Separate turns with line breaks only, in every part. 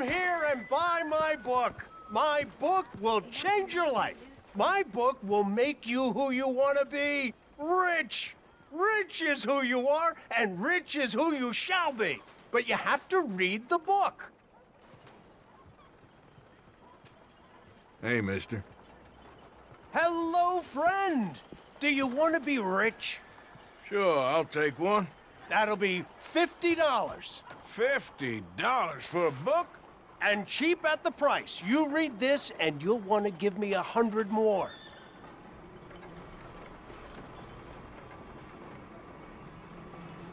Come here and buy my book. My book will change your life. My book will make you who you want to be. Rich. Rich is who you are, and rich is who you shall be. But you have to read the book.
Hey, mister.
Hello, friend. Do you want to be rich?
Sure, I'll take one.
That'll be $50.
Fifty dollars for a book?
And cheap at the price. You read this, and you'll want to give me a hundred more.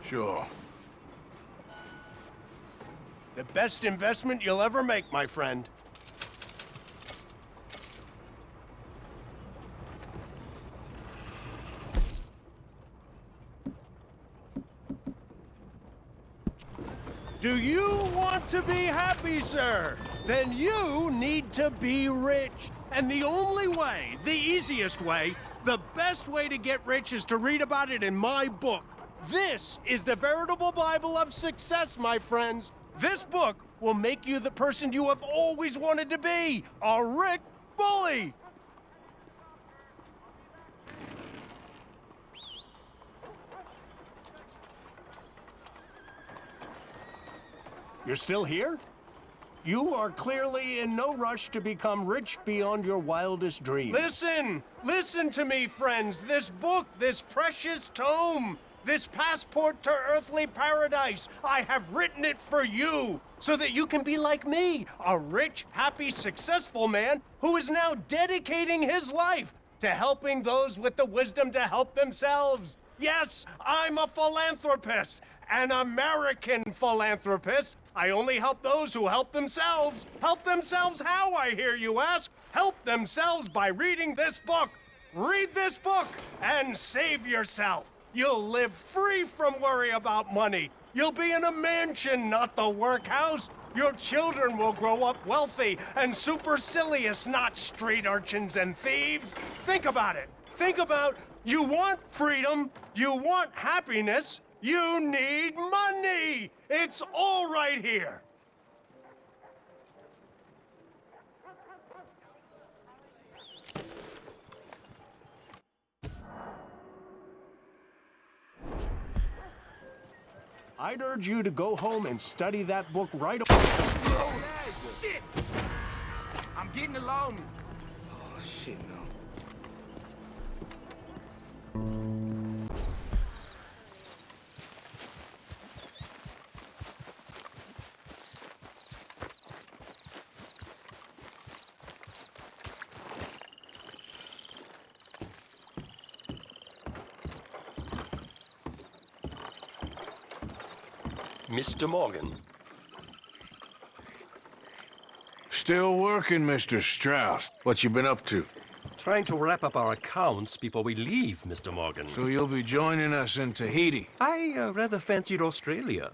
Sure.
The best investment you'll ever make, my friend. Do you want to be happy, sir? Then you need to be rich. And the only way, the easiest way, the best way to get rich is to read about it in my book. This is the veritable Bible of success, my friends. This book will make you the person you have always wanted to be, a Rick Bully. You're still here? You are clearly in no rush to become rich beyond your wildest dreams. Listen! Listen to me, friends! This book, this precious tome, this passport to earthly paradise, I have written it for you, so that you can be like me, a rich, happy, successful man who is now dedicating his life to helping those with the wisdom to help themselves. Yes, I'm a philanthropist, an American philanthropist. I only help those who help themselves. Help themselves how, I hear you ask? Help themselves by reading this book. Read this book and save yourself. You'll live free from worry about money. You'll be in a mansion, not the workhouse. Your children will grow up wealthy and supercilious, not street urchins and thieves. Think about it. Think about you want freedom, you want happiness, you need money! It's all right here! I'd urge you to go home and study that book right away.
Oh, shit! I'm getting along.
Oh, shit, no.
Mr. Morgan.
Still working, Mr. Strauss. What you been up to?
Trying to wrap up our accounts before we leave, Mr. Morgan.
So you'll be joining us in Tahiti?
I uh, rather fancied Australia.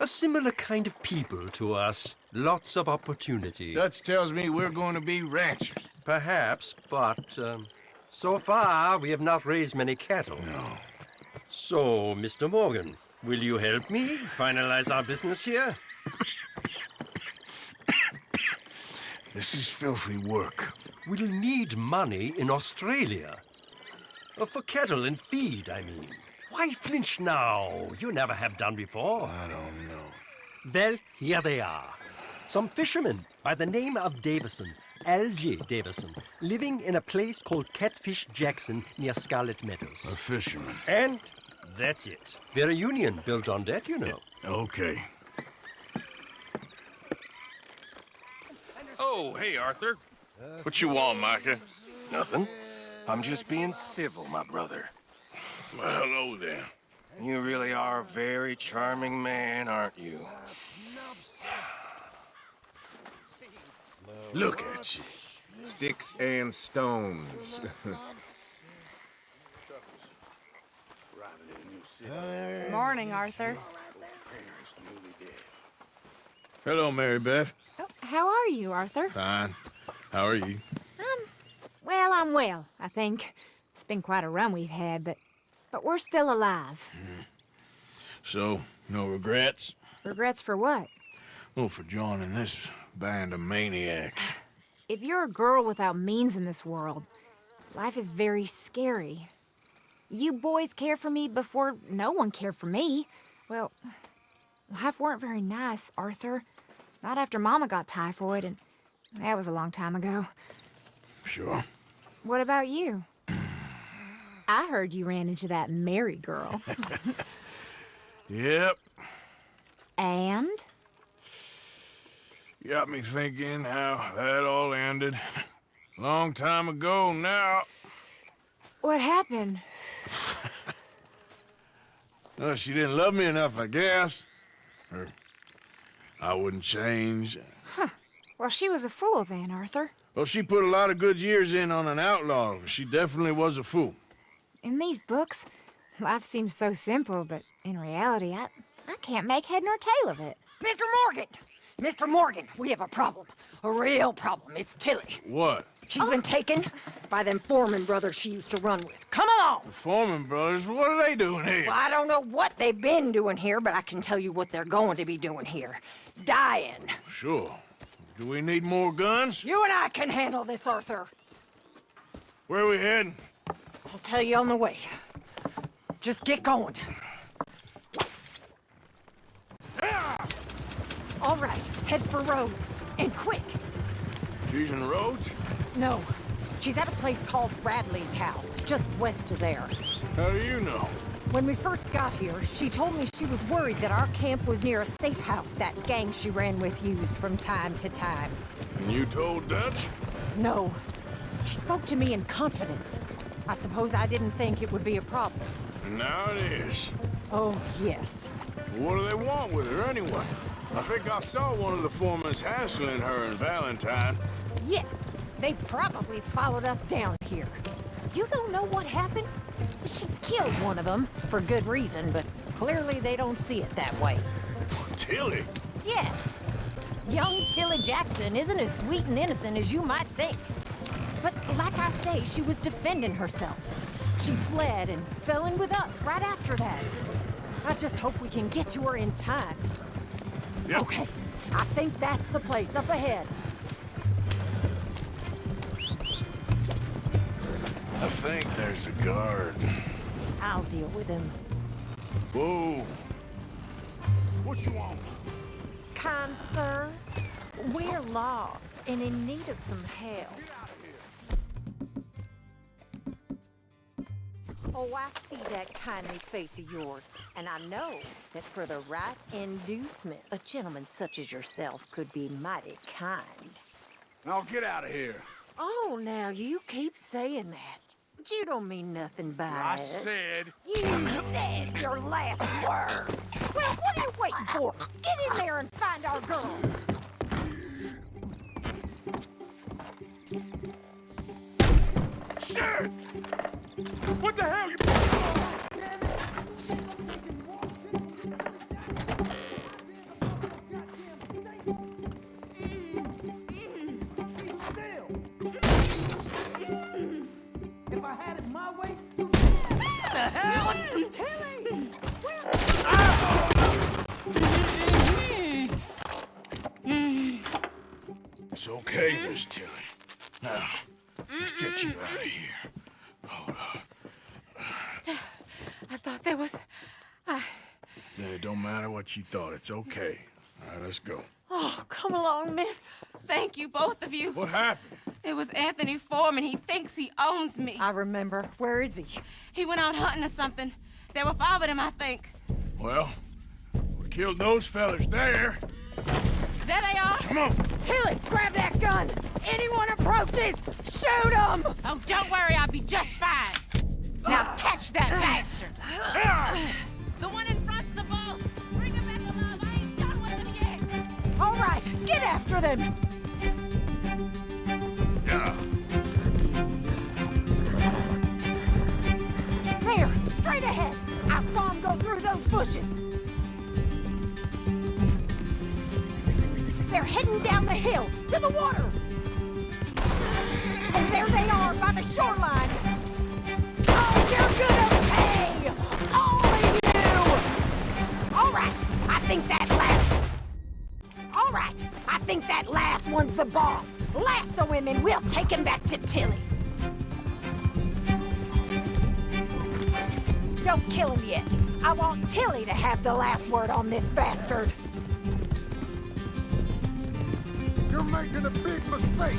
A similar kind of people to us. Lots of opportunity.
Dutch tells me we're going to be ranchers.
Perhaps, but um, so far we have not raised many cattle.
No.
So, Mr. Morgan, will you help me finalize our business here?
This is filthy work.
We'll need money in Australia. Uh, for cattle and feed, I mean. Why flinch now? You never have done before.
I don't know.
Well, here they are. Some fishermen by the name of Davison, L.J. Davison, living in a place called Catfish Jackson near Scarlet Meadows.
A fisherman.
And that's it. We're a union built on debt, you know.
Okay.
Oh, hey, Arthur. What you want, Micah?
Nothing. I'm just being civil, my brother.
Well, hello there.
You really are a very charming man, aren't you?
Look at you.
Sticks and stones.
Morning, Arthur.
Hello, Mary Beth.
Oh, how are you, Arthur?
Fine. How are you?
Um, well, I'm well, I think. It's been quite a run we've had, but but we're still alive.
So, no regrets?
Regrets for what?
Oh, for joining this band of maniacs.
If you're a girl without means in this world, life is very scary. You boys cared for me before no one cared for me. Well, life weren't very nice, Arthur. Not after Mama got typhoid, and that was a long time ago.
Sure.
What about you? I heard you ran into that Mary girl.
Yep.
and?
Got me thinking how that all ended. Long time ago now.
What happened?
Well, she didn't love me enough, I guess. Or I wouldn't change. Huh.
Well, she was a fool then, Arthur.
Well, she put a lot of good years in on an outlaw. She definitely was a fool.
In these books, life seems so simple, but in reality, I, I can't make head nor tail of it.
Mr. Morgan! Mr. Morgan, we have a problem. A real problem. It's Tilly.
What?
She's been taken by them Foreman brothers she used to run with. Come along!
The Foreman brothers, what are they doing here?
Well, I don't know what they've been doing here, but I can tell you what they're going to be doing here. Dying.
Sure. Do we need more guns?
You and I can handle this, Arthur.
Where are we heading?
I'll tell you on the way. Just get going. Ah! All right, head for Rhodes. And quick.
She's in Rhodes?
No, she's at a place called Bradley's house, just west of there.
How do you know?
When we first got here, she told me she was worried that our camp was near a safe house that gang she ran with used from time to time.
And you told Dutch?
No. She spoke to me in confidence. I suppose I didn't think it would be a problem.
Now it is.
Oh, yes.
What do they want with her anyway? I think I saw one of the foremans hassling her and Valentine.
Yes, they probably followed us down here. You don't know what happened? She killed one of them, for good reason, but clearly they don't see it that way.
Oh, Tilly?
Yes. Young Tilly Jackson isn't as sweet and innocent as you might think. But like I say, she was defending herself. She fled and fell in with us right after that. I just hope we can get to her in time.
Yep.
Okay, I think that's the place up ahead.
I think there's a guard.
I'll deal with him.
Whoa. What you want?
Kind sir, we're lost and in need of some help. Oh, I see that kindly face of yours, and I know that for the right inducement, a gentleman such as yourself could be mighty kind.
Now get out of here.
Oh, now you keep saying that. But you don't mean nothing by
I
it.
I said.
You said your last words. Well, what are you waiting for? Get in there and find our girl.
Shit! What the hell? You...
If I had it my way,
It's okay, Miss Tilly. Now, let's get you out of here. Hold up.
I thought there was...
Yeah, it don't matter what you thought. It's okay. All right, let's go.
Oh, come along, miss. Thank you, both of you.
What happened?
It was Anthony Foreman. He thinks he owns me.
I remember. Where is he?
He went out hunting or something. There were five of them, I think.
Well, we killed those fellas there.
There they are.
Come on.
Tilly, grab that gun! Anyone approaches, shoot him!
Oh, don't worry. I'll be just fine.
Now catch that bastard!
The one in front's the boss. Bring him back alive. I ain't done with him yet.
All right, get after them!
Yeah.
There, straight ahead. I saw him go through those bushes. Heading down the hill to the water. And there they are by the shoreline. Oh, you're gonna pay! All of you! All right, I think that last. All All right, I think that last one's the boss. Lasso him and we'll take him back to Tilly. Don't kill him yet. I want Tilly to have the last word on this bastard.
You're making a big mistake.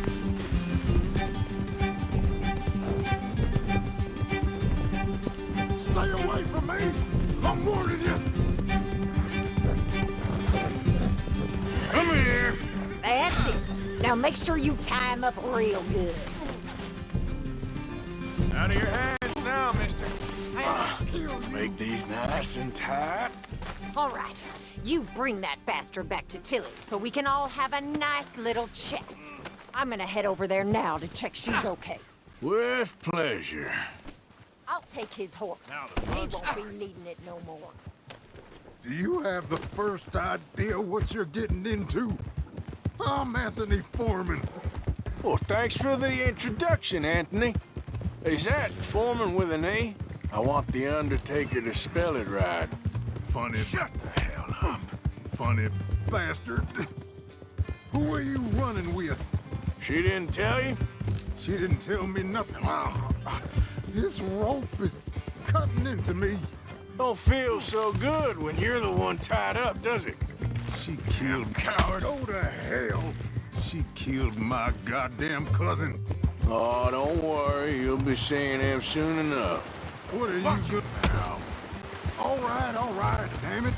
Stay away from me! I'm warning you!
Come here.
That's it. Now make sure you tie him up real good.
Out of your hands now, mister. Make these nice and tight.
All right, you bring that bastard back to Tilly so we can all have a nice little chat. I'm gonna head over there now to check she's okay.
With pleasure.
I'll take his horse. He won't be needing it no more.
Do you have the first idea what you're getting into? I'm Anthony Foreman.
Well, thanks for the introduction, Anthony. Is that Foreman with an E? I want the Undertaker to spell it right.
Funny,
Shut the hell up.
funny bastard. Who are you running with?
She didn't tell you?
She didn't tell me nothing. Ah, this rope is cutting into me.
Don't feel so good when you're the one tied up, does it?
She killed coward. Oh, Go to hell. She killed my goddamn cousin.
Oh, don't worry. You'll be seeing him soon enough.
What are you good now? All right, all right, damn it.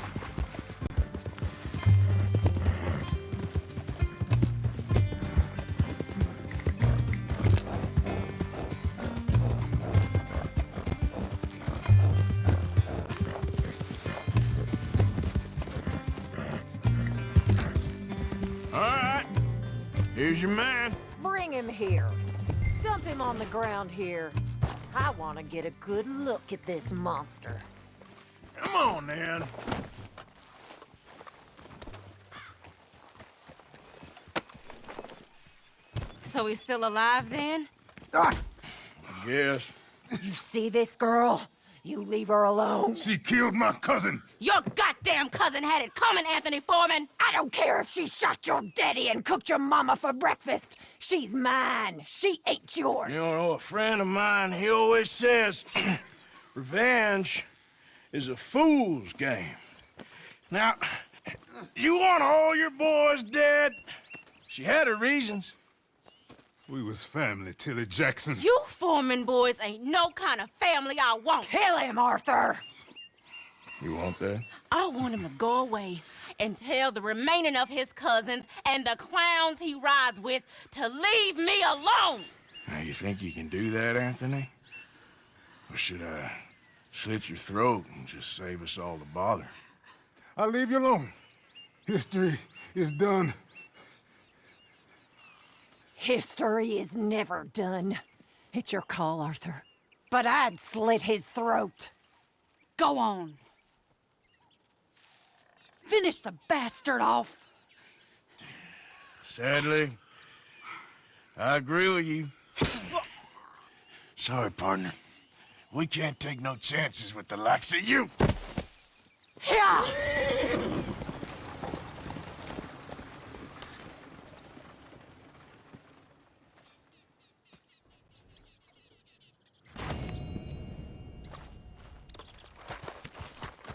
All right. Here's your man.
Bring him here. Dump him on the ground here. I want to get a good look at this monster.
Come on, then.
So he's still alive then? Ah.
Yes.
You see this girl? You leave her alone.
She killed my cousin.
Your goddamn cousin had it coming, Anthony Foreman!
I don't care if she shot your daddy and cooked your mama for breakfast. She's mine. She ain't yours.
You know, a friend of mine, he always says, revenge is a fool's game. Now, you want all your boys dead? She had her reasons.
We was family, Tilly Jackson.
You Foreman boys ain't no kind of family I want.
Kill him, Arthur.
You want that?
I want him to go away and tell the remaining of his cousins and the clowns he rides with to leave me alone.
Now, you think you can do that, Anthony? Or should I slit your throat and just save us all the bother?
I'll leave you alone. History is done.
History is never done. It's your call, Arthur. But I'd slit his throat.
Go on.
Finish the bastard off.
Sadly, I agree with you. Sorry, partner. We can't take no chances with the likes of you.
Yeah.